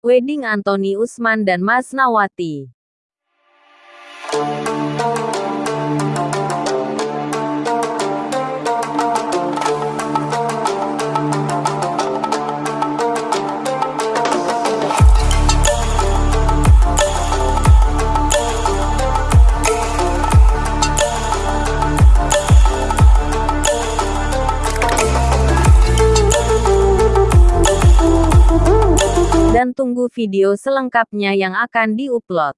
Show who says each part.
Speaker 1: Wedding Anthony Usman dan Mas Nawati. Dan tunggu video selengkapnya yang akan diupload.